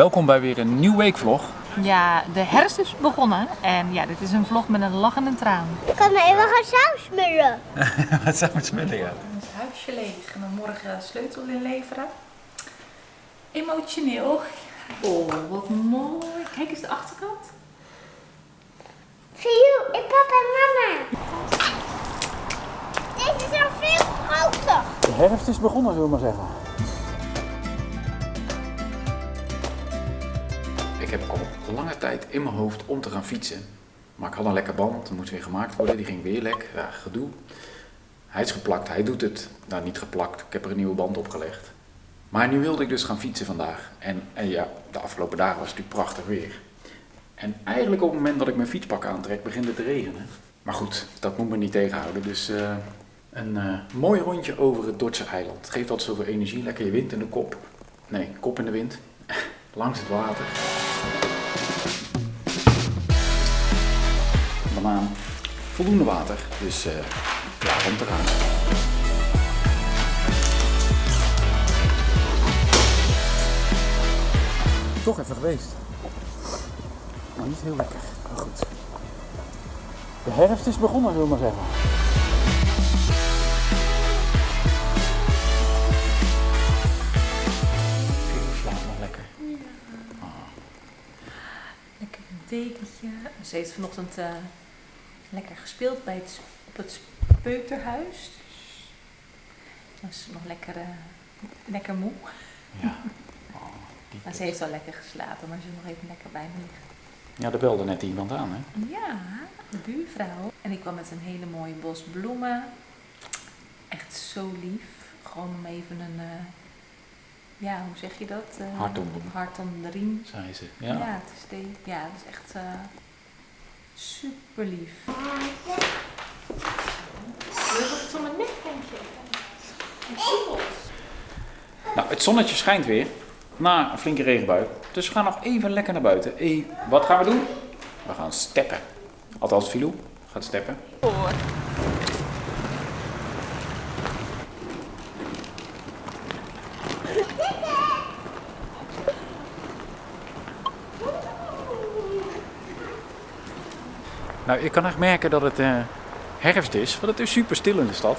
Welkom bij weer een nieuw weekvlog. Ja, de herfst is begonnen en ja, dit is een vlog met een lach en een traan. Ik kan even gaan saus smullen. Wat zou het smullen, ja? Het huisje leeg en dan morgen sleutel inleveren. Emotioneel. Oh, wat mooi. Kijk eens de achterkant. Zie je, ik papa en mama. Deze is al veel groter. De herfst is begonnen, zullen we maar zeggen. Ik heb al lange tijd in mijn hoofd om te gaan fietsen. Maar ik had een lekker band, die moest weer gemaakt worden. Die ging weer lek. Ja, gedoe. Hij is geplakt, hij doet het. Nou, niet geplakt. Ik heb er een nieuwe band opgelegd. Maar nu wilde ik dus gaan fietsen vandaag. En, ja, de afgelopen dagen was het natuurlijk prachtig weer. En eigenlijk op het moment dat ik mijn fietspak aantrek, begint het te regenen. Maar goed, dat moet me niet tegenhouden. Dus eh, een eh, mooi rondje over het Dordtse eiland. Geeft altijd zoveel energie. Lekker je wind in de kop. Nee, kop in de wind. Langs het water. Banaan. Voldoende water. Dus eh klaar om te gaan. Toch even geweest. Maar niet heel lekker. Maar goed. De herfst is begonnen, zullen we maar zeggen. Dekentje. Ze heeft vanochtend eh, lekker gespeeld bij het, op het peuterhuis. Ze was nog lekker, eh, lekker moe. Ja. Oh, Maar ze heeft wel lekker geslapen, maar ze wil nog even lekker bij me liggen. Ja, er belde net iemand aan, hè? Ja, de buurvrouw. En ik kwam met een hele mooie bos bloemen. Echt zo lief. Gewoon om even een, eh, ja, hoe zeg je dat? Eh, Hart om de- riem. Zei ze. Ja, het is de, ja, het is echt super lief. Het om mijn nek, denk je. Nou, het zonnetje schijnt weer. Na een flinke regenbui. Dus we gaan nog even lekker naar buiten. Hey, wat gaan we doen? We gaan steppen. Althans, Filou gaat steppen. Nou, je kan echt merken dat het eh, herfst is. Want het is super stil in de stad.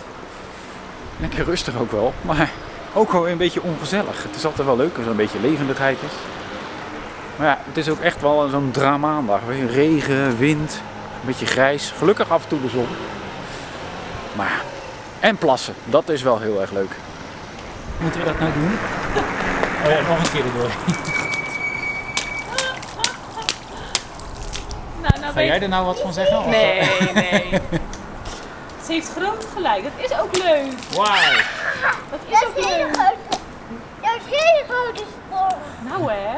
Lekker rustig ook wel. Maar ook wel een beetje ongezellig. Het is altijd wel leuk als er een beetje levendigheid is. Maar ja, het is ook echt wel zo'n dramaandag. Regen, wind, een beetje grijs. Gelukkig af en toe de zon. Maar en plassen. Dat is wel heel erg leuk. Moeten we dat nou doen? Oh ja, nog een keer erdoor. Nou, nou Ga jij er nou wat van zeggen? Of- Nee, nee. Ze heeft groot gelijk. Dat is ook leuk. Wauw. Dat is Dat ook is hele leuk. grote. Dat is hele grote sporen. Nou hè.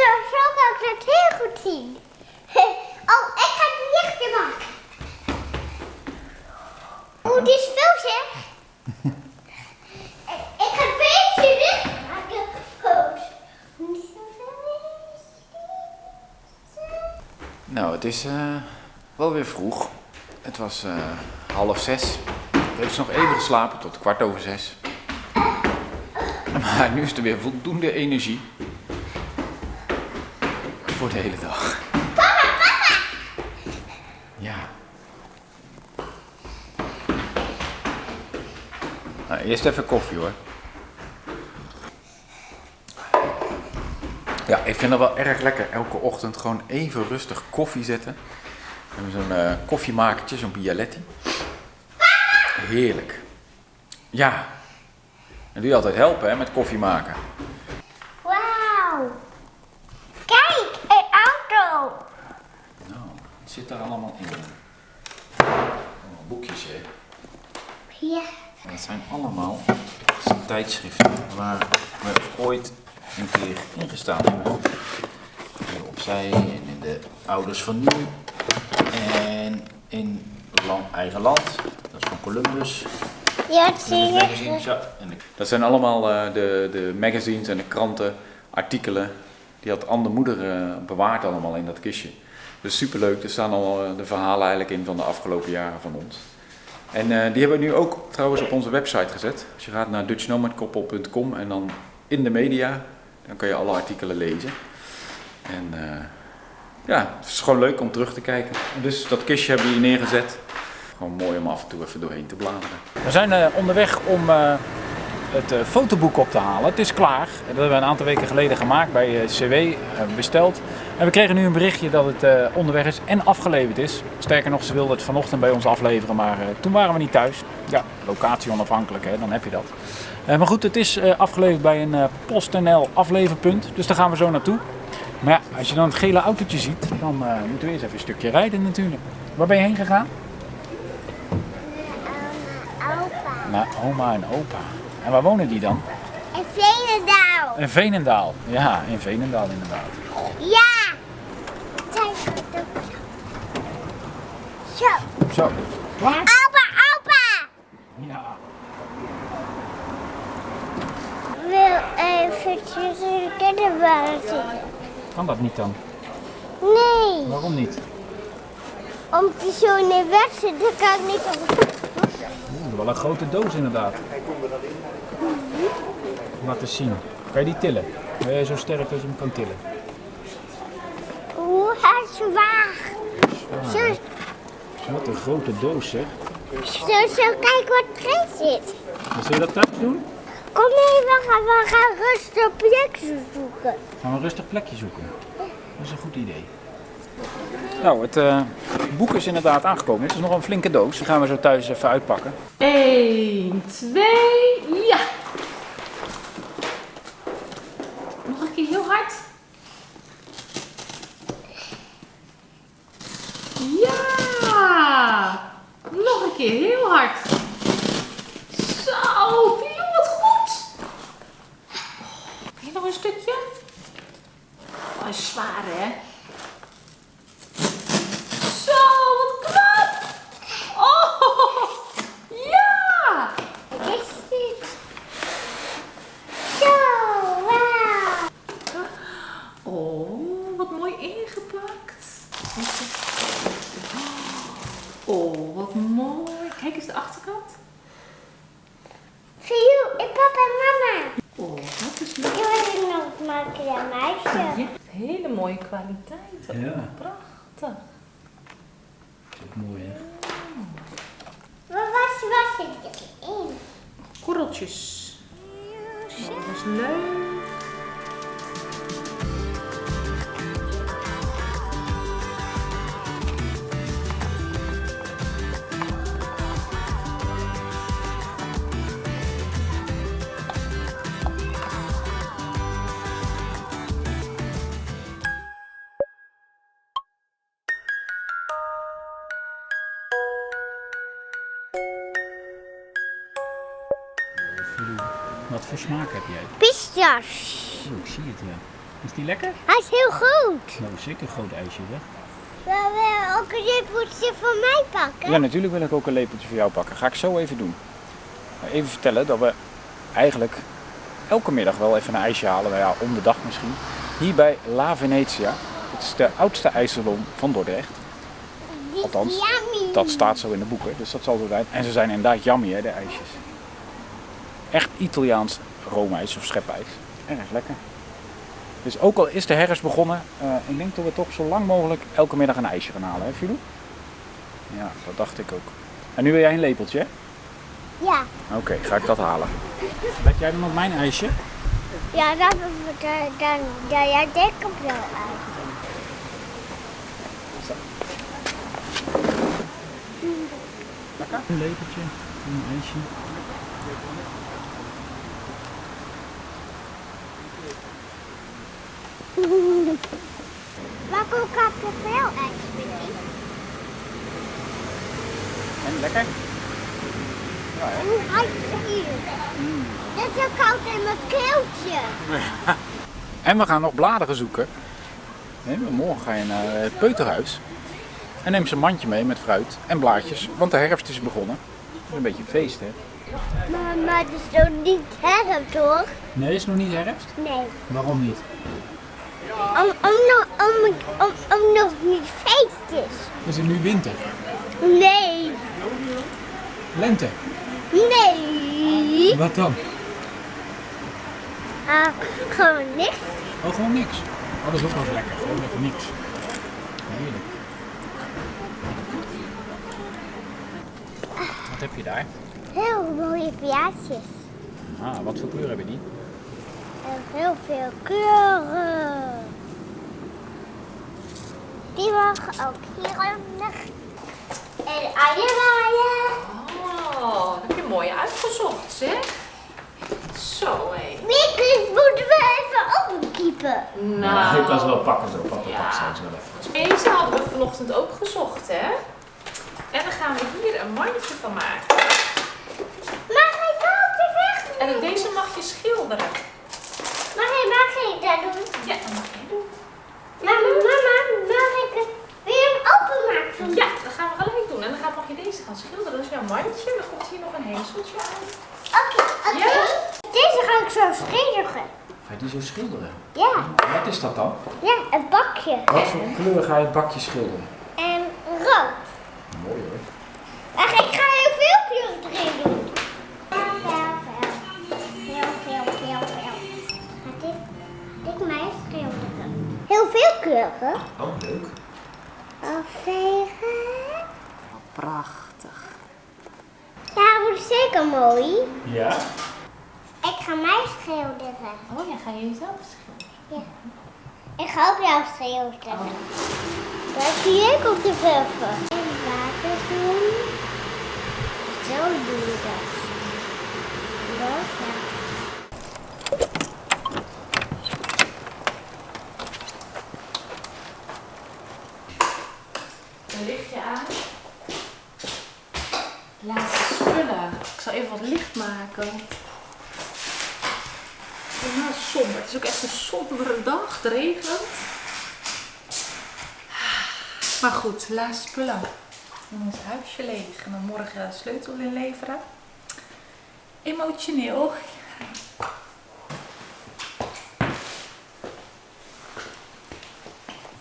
zo, zo kan ik het heel goed zien. Oh, ik ga het lichtje maken. Oeh, dit is veel zeg. Ik ga een beetje licht maken. Nou, het is eh, wel weer vroeg. Het was eh, half zes. Ik heb dus nog even geslapen tot kwart over zes. Maar nu is er weer voldoende energie. Voor de hele dag. Ja. Nou, eerst even koffie hoor. Ja, ik vind dat wel erg lekker. Elke ochtend gewoon even rustig koffie zetten. We hebben zo'n eh, koffiemakertje, zo'n Bialetti. Heerlijk. Ja. En doe je altijd helpen hè, met koffie maken. Wauw. Kijk, een auto. Nou, wat zit daar allemaal in? Allemaal boekjes hè. Ja. Dat zijn allemaal tijdschriften waar we ooit een keer in gestaan hebben. Hier opzij en in de ouders van nu. En in land, eigen land. Dat is van Columbus. Ja, dat zie je. Dat zijn allemaal eh, de, de magazines en de kranten, artikelen. Die had Anne de moeder eh, bewaard allemaal in dat kistje. Dus superleuk. Er staan al eh, de verhalen eigenlijk in van de afgelopen jaren van ons. En eh, die hebben we nu ook trouwens op onze website gezet. Als je gaat naar dutchnomadkoppel.com en dan in de media, dan kan je alle artikelen lezen. En eh, ja, het is gewoon leuk om terug te kijken. Dus dat kistje hebben we hier neergezet. Gewoon mooi om af en toe even doorheen te bladeren. We zijn onderweg om het eh, fotoboek op te halen. Het is klaar. Dat hebben we een aantal weken geleden gemaakt bij eh, CW, eh, besteld. En we kregen nu een berichtje dat het onderweg is en afgeleverd is. Sterker nog, ze wilden het vanochtend bij ons afleveren, maar toen waren we niet thuis. Ja, locatie onafhankelijk, hè, dan heb je dat. Maar goed, het is afgeleverd bij een PostNL afleverpunt, dus daar gaan we zo naartoe. Maar ja, als je dan het gele autootje ziet, dan moeten we eerst even een stukje rijden natuurlijk. Waar ben je heen gegaan? Opa. Naar oma en opa. En waar wonen die dan? En Veenendaal. In Veenendaal. Ja, in Veenendaal inderdaad. Ja. Zo. Zo. Klaar? Opa, opa. Ja. Ik wil eventjes in de kinderwagen zitten. Kan dat niet dan? Nee. Waarom niet? Omdat je zo in de weg zit, dan kan ik niet op. Oeh, wel een grote doos inderdaad. Laat eens zien. Kan je die tillen? Ben jij zo sterk dat je hem kan tillen? Hoe hij zwaar. Zo, Wat een grote doos zeg. zo, zo, kijk wat erin zit. Wat zul je dat thuis doen? Kom mee, we gaan, we gaan rustig projecten zoeken. Gaan we een rustig plekje zoeken. Dat is een goed idee. Nou, het eh, boek is inderdaad aangekomen. Het is nog een flinke doos. Die gaan we zo thuis even uitpakken. 1, 2, ja! Nog een keer heel hard. Ja! Nog een keer heel hard. Zo, Pio, wat goed. Kun je nog een stukje? Oh, is zwaar, hè? Zo, wat knap. Oh, ja! Wat is dit? Zo, wauw. Oh, wat mooi ingepakt. Oh, wat mooi. Kijk eens de achterkant. Voor jou, en papa en mama. Oh, dat is Ik leuk. wil het nog maken, ja, meisje. Je hebt hele mooie Ja. Prachtig. Mooi hè? Wat was, was het erin? Korreltjes. Oh, dat is leuk. Pistas. Oh, ik zie het ja. Is die lekker? Hij is heel goed. Nou, zeker een groot ijsje zeg. Wil je ook een lepeltje voor mij pakken? Ja, natuurlijk wil ik ook een lepeltje voor jou pakken. Ga ik zo even doen. Maar Even vertellen dat we eigenlijk elke middag wel even een ijsje halen. Nou ja, om de dag misschien. Hier bij La Venezia. Het is de oudste ijssalon van Dordrecht. Althans, yummy. Dat staat zo in de boeken, dus dat zal zo zijn. En ze zijn inderdaad yummy, hè, de ijsjes. Echt Italiaans roomijs of schepijs. Erg lekker. Dus ook al is de herfst begonnen, eh, ik denk dat we toch zo lang mogelijk elke middag een ijsje gaan halen, hè Filou? Ja, dat dacht ik ook. En nu wil jij een lepeltje, hè? Ja. Oké, ga ik dat halen. Let jij dan op mijn ijsje? Ja, dan, dan, dan, dan ja, denk ik wel uit. Een lepeltje, een ijsje. Maar ook heb je veel? En lekker? Hoe ijs hier? Dit is zo koud in mijn keeltje. En we gaan nog bladeren zoeken. Nee, morgen ga je naar het peuterhuis. En neem ze een mandje mee met fruit en blaadjes, want de herfst is begonnen. Het is een beetje feest, hè? Maar, maar het is nog niet herfst, hoor. Nee, is nog niet herfst. Nee. Waarom niet? Om, om, nog, om, om, om nog niet feest is. Is het nu winter? Nee. Lente? Nee. Wat dan? Ah, gewoon niks. Oh, gewoon niks. Oh, dat is ook wel lekker. Gewoon even niks. Heerlijk. Wat heb je daar? Heel mooie plaatjes. Ah, wat voor kleur hebben die? Heel veel kleuren. Die mag ook hieronder. En aaiewaaien. Oh, dat heb je mooi uitgezocht, zeg. Zo, hé. Mikkel moeten we even opkiepen. Nou, ik kan ze wel pakken zo. Papa Ja. straks wel even. deze hadden we vanochtend ook gezocht, hè. En dan gaan we hier een mandje van maken. Maar hij kan het weg. En deze mag je schilderen. Maar hij mag ik dat doen. Ja, dat mag jij doen. Mama, mama, mag ik het weer hem openmaken? van- Ja, dat gaan we gelijk doen. En dan mag je deze gaan schilderen. Dat is jouw mandje. Dan komt hier nog een hezeltje aan. Oké, oké. Ja? Deze ga ik zo schilderen. Ga je die zo schilderen? Ja, Wat is dat dan? ja, een bakje. Wat voor kleur ga je het bakje schilderen? En rood. Mooi hoor. Ach, ik ga heel veel kleuren erin doen. Heel veel, veel. Heel veel, veel, veel. Gaat dit, dit mij schilderen. Heel veel kleuren. Oh, leuk. Afvegen. Prachtig. Ja, wordt zeker mooi. Ja? Ik ga mij schilderen. Oh ja, ga je jezelf schilderen? Ik ga ook jou schilderen. Daar zie ik op de verven. En water doen. Zo doe je dat. Dat ja. Een lichtje aan. Laatste spullen. Ik zal even wat licht maken. Somber. Het is ook echt een sombere dag. Het regent. Maar goed, laatste spullen. Dan is het huisje leeg. En dan morgen sleutel inleveren. Emotioneel.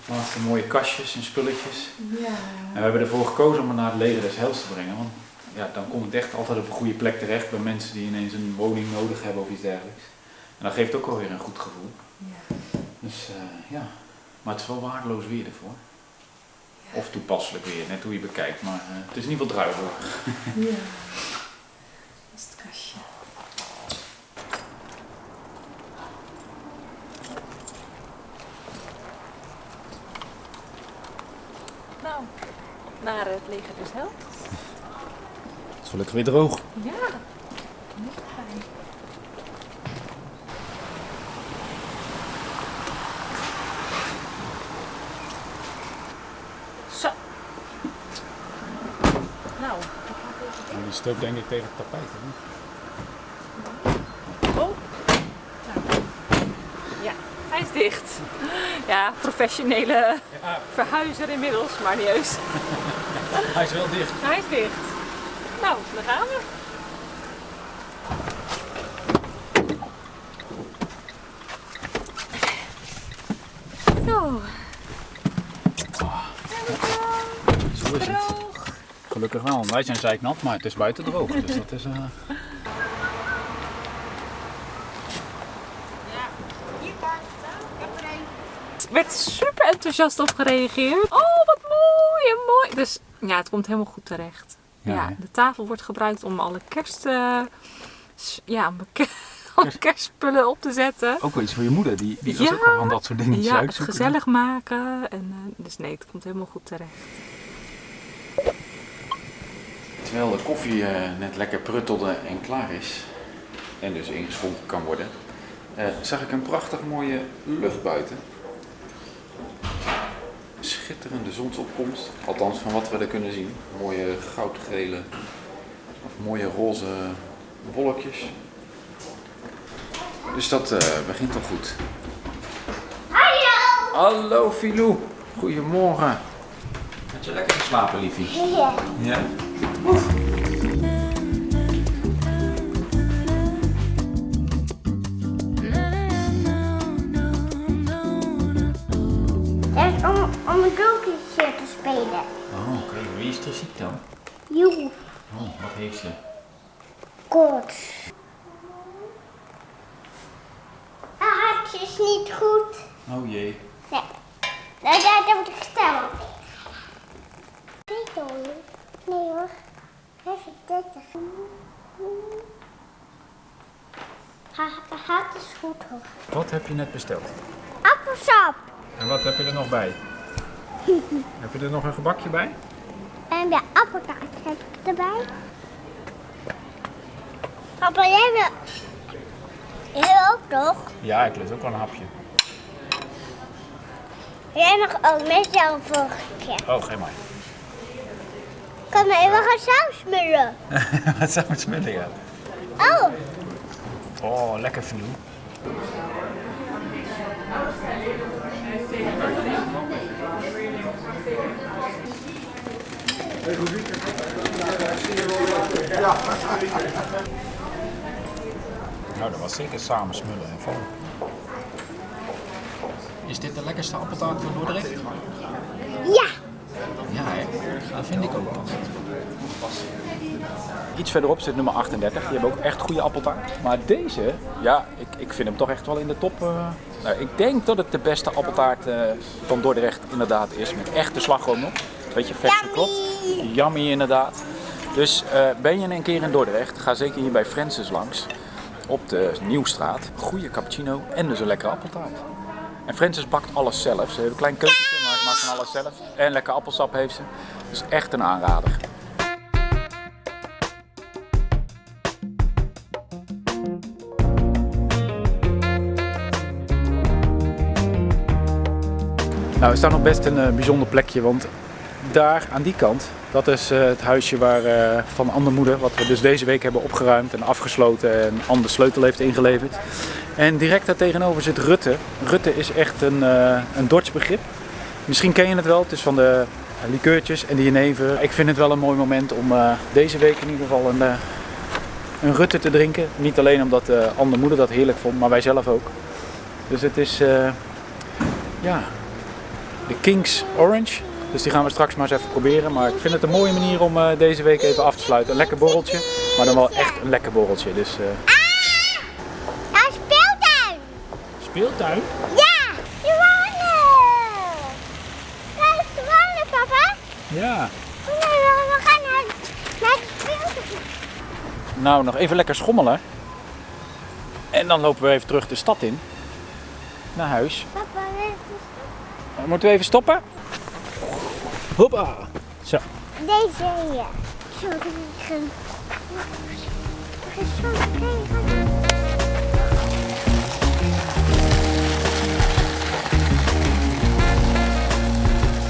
Laatste mooie kastjes en spulletjes. Ja. En we hebben ervoor gekozen om het naar het Leden des Heils te brengen. Want ja, dan komt het echt altijd op een goede plek terecht bij mensen die ineens een woning nodig hebben of iets dergelijks. En dat geeft ook alweer een goed gevoel. ja. Dus eh, ja, maar het is wel waardeloos weer ervoor. Of toepasselijk weer, net hoe je bekijkt. Maar eh, het is in ieder geval druiverig. Ja. Dat is het kastje. Nou, naar het leger dus helpt. Is gelukkig weer droog. Ja, fijn. Zo. Nou, Die stoot denk ik tegen het tapijt. Hè? Oh. Nou. Ja, hij is dicht. Ja, professionele verhuizer inmiddels, maar niet heus. Hij is wel dicht. Hij is dicht. Nou, daar gaan we. Zo, Zo is het. Gelukkig wel. Wij zijn zeiknat, maar het is buiten droog. Dus dat is... Er werd super enthousiast op gereageerd. Oh, wat mooi en mooi. Dus ja, het komt helemaal goed terecht. Ja, de tafel wordt gebruikt om alle kerst... eh, ja, om ke- alle kerstspullen op te zetten. Ook wel iets voor je moeder, die, die was ook wel van dat soort dingetjes Ja, het gezellig maken. En, eh, dus nee, het komt helemaal goed terecht. Terwijl de koffie eh, net lekker pruttelde en klaar is, en dus ingeschonken kan worden, eh, zag ik een prachtig mooie lucht buiten. Schitterende zonsopkomst, althans van wat we er kunnen zien. Mooie goudgele of mooie roze wolkjes. Dus dat eh, begint al goed. Hallo! Hallo Filou, goedemorgen. Had je lekker geslapen, liefie? Ja. Ja. Dat een doekje te spelen. Oh, oké. Wie is er ziek dan? Joe, Oh, wat heeft ze? koorts. Haar hartje is niet goed. Oh jee. Nee. Nou, daar heb ik gestemd. Weet niet? Nee hoor. Even 30. Haar haar hart is goed hoor. Wat heb je net besteld? Appelsap. En wat heb je er nog bij? Heb je er nog een gebakje bij? En de appeltaart heb ik erbij. Papa, jij wil... Jij ook toch? Ja, ik lust ook wel een hapje. Jij mag ook met jouw keer. Oh, geen maar. Kan me even gaan saus smullen. wat zou het smullen, ja? Oh, Oh, lekker Nou, dat was zeker samen smullen en vallen. Is dit de lekkerste appeltaart van Dordrecht? ja. Ja, hè? dat vind ik ook pas. Iets verderop zit nummer 38. Die hebben ook echt goede appeltaart. Maar deze, ja, ik, ik vind hem toch echt wel in de top. eh. Nou, ik denk dat het de beste appeltaart eh, van Dordrecht inderdaad is. Met echte slagroom nog. Beetje vers geklopt. Yummy inderdaad. Dus eh, ben je een keer in Dordrecht, ga zeker hier bij Francis langs. Op de Nieuwstraat. Goede cappuccino en dus een lekkere appeltaart. En Francis bakt alles zelf. Ze heeft een klein keukentje, maar ze maakt van alles zelf. En lekker appelsap heeft ze. Dus echt een aanrader. Nou, we staan op best een bijzonder plekje, want daar aan die kant, dat is eh, het huisje waar, eh, van Anne Moeder, wat we dus deze week hebben opgeruimd en afgesloten en Anne sleutel heeft ingeleverd. En direct daar tegenover zit Rutte. Rutte is echt een, eh een Dorts begrip. Misschien ken je het wel, het is van de likeurtjes en de jenever. Ik vind het wel een mooi moment om deze week in ieder geval een, een Rutte te drinken. Niet alleen omdat uh, Anne dat heerlijk vond, maar wij zelf ook. Dus het is, ja, de King's Orange. Dus die gaan we straks maar eens even proberen. Maar ik vind het een mooie manier om eh, deze week even af te sluiten. Een lekker borreltje, maar dan wel echt een lekker borreltje. Dus eh, Ja, speeltuin. speeltuin. Ja, zwanen. Kijk, zwanen, papa. Ja. Maar, we gaan naar, naar de speeltuin. Nou, nog even lekker schommelen. En dan lopen we even terug de stad in. Naar huis. Papa, Moeten we even stoppen? Hoppa. Zo. deze hier.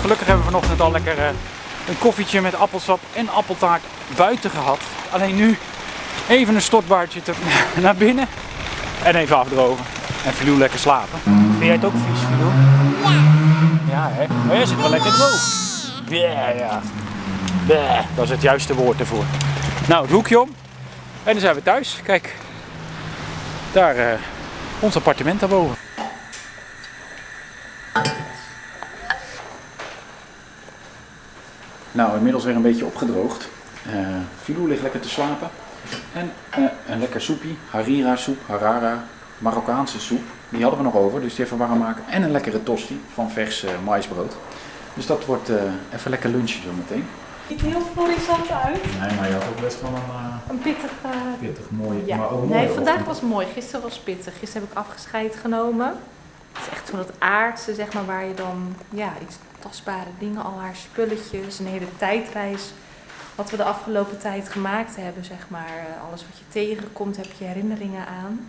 Gelukkig hebben we vanochtend al lekker eh, een koffietje met appelsap en appeltaart buiten gehad. Alleen nu even een stortbaardje naar binnen en even afdrogen. En Filou lekker slapen. Vind jij het ook vies, Filou? Ja, hè? Maar jij zit wel lekker droog. Ja, ja. Dat is het juiste woord ervoor. Nou, het hoekje om. En dan zijn we thuis. Kijk, daar eh, ons appartement daarboven. Nou, inmiddels weer een beetje opgedroogd. Eh Filou ligt lekker te slapen. En eh, een lekker soepie, harira soep, harara, Marokkaanse soep. Die hadden we nog over, dus die even warm maken. En een lekkere tosti van vers eh, maïsbrood. Dus dat wordt eh, even lekker lunchen zometeen. Niet heel florisant uit. Nee, maar je had ook best wel een uh, Een pittige... pittig mooie, Ja. maar ook mooi. nee, vandaag was mooi. Gisteren was pittig. Gisteren heb ik afgescheid genomen. Het is echt zo dat aardse, zeg maar, waar je dan ja, iets tastbare dingen, al haar spulletjes, een hele tijdreis. Wat we de afgelopen tijd gemaakt hebben, zeg maar. eh, Alles wat je tegenkomt, heb je herinneringen aan.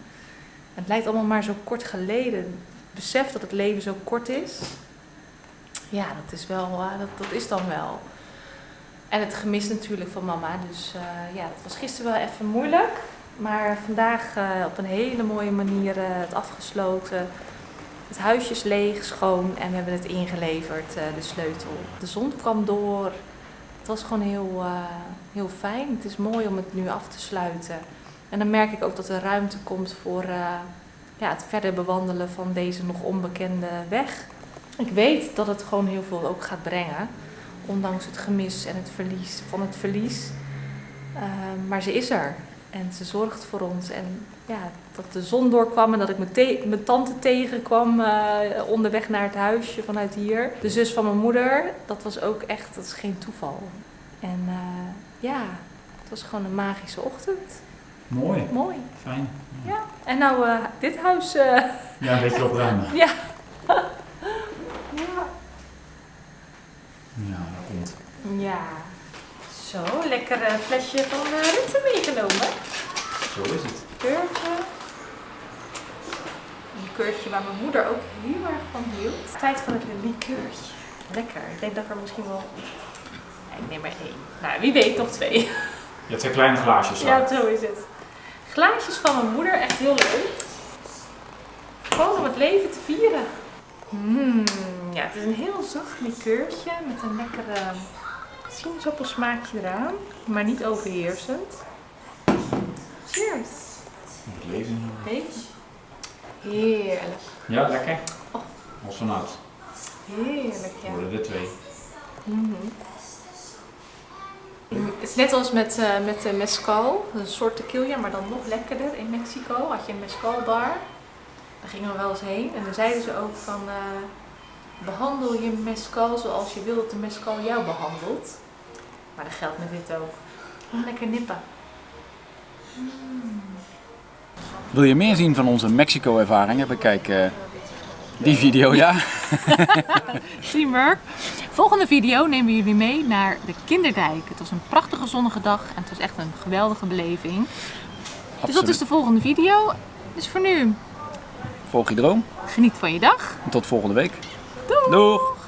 Het lijkt allemaal maar zo kort geleden. Besef dat het leven zo kort is. Ja, dat is wel, eh, dat, dat is dan wel. En het gemis natuurlijk van mama. Dus eh, ja, dat was gisteren wel even moeilijk. Maar vandaag eh, op een hele mooie manier het afgesloten. Het huisje is leeg, schoon en we hebben het ingeleverd, de sleutel. De zon kwam door. Het was gewoon heel, heel fijn. Het is mooi om het nu af te sluiten. En dan merk ik ook dat er ruimte komt voor ja, het verder bewandelen van deze nog onbekende weg. Ik weet dat het gewoon heel veel ook gaat brengen. Ondanks het gemis en het verlies van het verlies. Eh, maar ze is er. En ze zorgt voor ons. En ja, dat de zon doorkwam en dat ik mijn, te- mijn tante tegenkwam eh, onderweg naar het huisje vanuit hier. De zus van mijn moeder, dat was ook echt, dat is geen toeval. En eh, ja, het was gewoon een magische ochtend. Mooi, Mooi. fijn. Ja. En nou eh, dit huis. Ja, een beetje opruimen. ja. Ja, dat komt. ja. Zo, lekker eh, flesje van uh, Rutte meegenomen. Zo is het. Keurtje. Een keurtje waar mijn moeder ook heel erg van hield. Tijd voor het likeurtje. Lekker. Ik denk dat ik er misschien wel... Ja, ik neem er één. Nou, wie weet nog twee. Je hebt twee kleine glaasjes. Ja, zo is het. Glaasjes van mijn moeder, echt heel leuk. Gewoon om het leven te vieren. Mm, ja, het is een heel zacht likeurtje met een lekkere sinaasappelsmaakje eraan, maar niet overheersend. Cheers. Heet. Heerlijk. Ja, lekker. Oh. Als vanuit. Heerlijk, ja. Worden er twee. Mhm. Het is net als met, eh met de mezcal, een soort tequila, maar dan nog lekkerder. In Mexico had je een mezcal bar. Daar gingen we wel eens heen. En dan zeiden ze ook van, eh, behandel je mezcal zoals je wil dat de mezcal jou behandelt. Maar dat geldt met dit ook. Lekker nippen. Wil je meer zien van onze Mexico-ervaringen? Bekijk eh, die video, ja. Teamwork. Volgende video nemen we jullie mee naar de Kinderdijk. Het was een prachtige zonnige dag en het was echt een geweldige beleving. Dus dat is de volgende video. Dus voor nu, Volg je droom. geniet van je dag. En tot volgende week. Doei! Doeg!